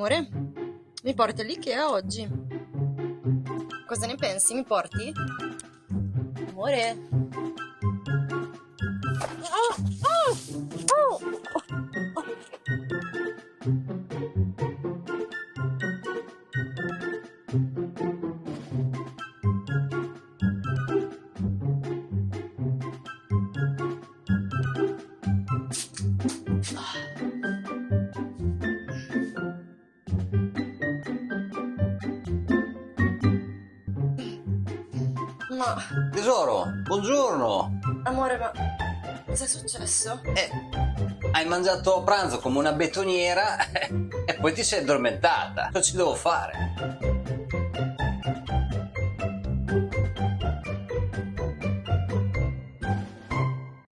Amore, mi porti all'Ikea oggi? Cosa ne pensi? Mi porti? Amore? Oh, oh, oh. Ma, Tesoro, buongiorno. amore, ma cosa è successo? Eh, hai mangiato a pranzo come una betoniera e poi ti sei addormentata. Cosa ci devo fare?